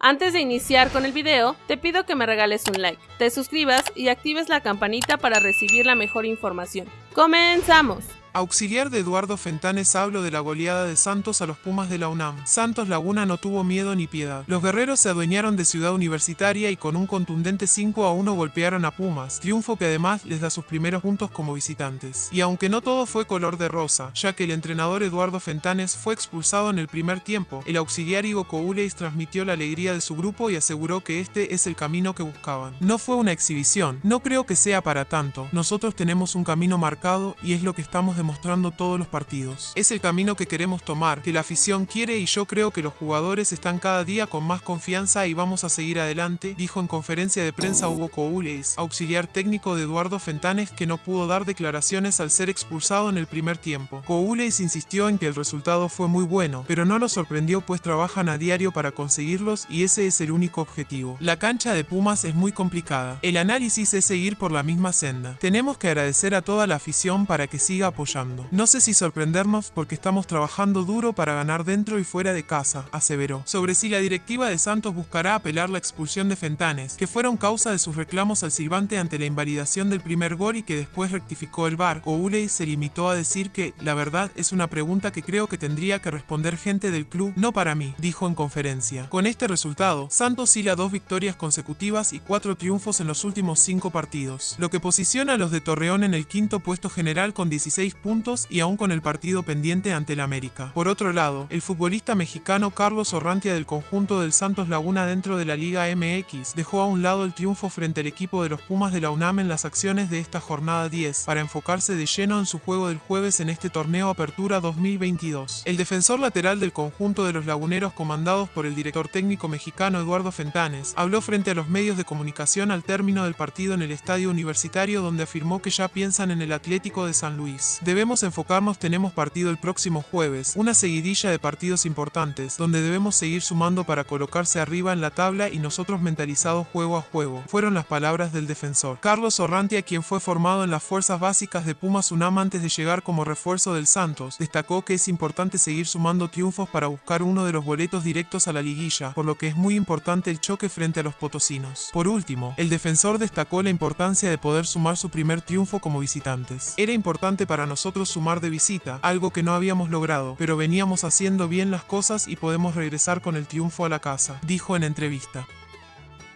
Antes de iniciar con el video, te pido que me regales un like, te suscribas y actives la campanita para recibir la mejor información. ¡Comenzamos! Auxiliar de Eduardo Fentanes hablo de la goleada de Santos a los Pumas de la UNAM. Santos Laguna no tuvo miedo ni piedad. Los guerreros se adueñaron de Ciudad Universitaria y con un contundente 5 a 1 golpearon a Pumas, triunfo que además les da sus primeros puntos como visitantes. Y aunque no todo fue color de rosa, ya que el entrenador Eduardo Fentanes fue expulsado en el primer tiempo, el auxiliar Igo Couleis transmitió la alegría de su grupo y aseguró que este es el camino que buscaban. No fue una exhibición, no creo que sea para tanto. Nosotros tenemos un camino marcado y es lo que estamos demostrando todos los partidos. Es el camino que queremos tomar, que la afición quiere y yo creo que los jugadores están cada día con más confianza y vamos a seguir adelante, dijo en conferencia de prensa Hugo Coules, auxiliar técnico de Eduardo Fentanes que no pudo dar declaraciones al ser expulsado en el primer tiempo. Coules insistió en que el resultado fue muy bueno, pero no lo sorprendió pues trabajan a diario para conseguirlos y ese es el único objetivo. La cancha de Pumas es muy complicada. El análisis es seguir por la misma senda. Tenemos que agradecer a toda la afición para que siga apoyando no sé si sorprendernos porque estamos trabajando duro para ganar dentro y fuera de casa, aseveró. Sobre si la directiva de Santos buscará apelar la expulsión de Fentanes, que fueron causa de sus reclamos al silbante ante la invalidación del primer gol y que después rectificó el VAR, Ouley se limitó a decir que, la verdad, es una pregunta que creo que tendría que responder gente del club, no para mí, dijo en conferencia. Con este resultado, Santos hila dos victorias consecutivas y cuatro triunfos en los últimos cinco partidos, lo que posiciona a los de Torreón en el quinto puesto general con 16 puntos y aún con el partido pendiente ante el América. Por otro lado, el futbolista mexicano Carlos Orrantia del conjunto del Santos Laguna dentro de la Liga MX dejó a un lado el triunfo frente al equipo de los Pumas de la UNAM en las acciones de esta jornada 10 para enfocarse de lleno en su juego del jueves en este torneo Apertura 2022. El defensor lateral del conjunto de los laguneros comandados por el director técnico mexicano Eduardo Fentanes habló frente a los medios de comunicación al término del partido en el estadio universitario donde afirmó que ya piensan en el Atlético de San Luis. Debemos enfocarnos, tenemos partido el próximo jueves, una seguidilla de partidos importantes, donde debemos seguir sumando para colocarse arriba en la tabla y nosotros mentalizados juego a juego, fueron las palabras del defensor. Carlos Orrantia, quien fue formado en las fuerzas básicas de Pumas UNAM antes de llegar como refuerzo del Santos, destacó que es importante seguir sumando triunfos para buscar uno de los boletos directos a la liguilla, por lo que es muy importante el choque frente a los potosinos. Por último, el defensor destacó la importancia de poder sumar su primer triunfo como visitantes. Era importante para nosotros nosotros sumar de visita, algo que no habíamos logrado, pero veníamos haciendo bien las cosas y podemos regresar con el triunfo a la casa, dijo en entrevista.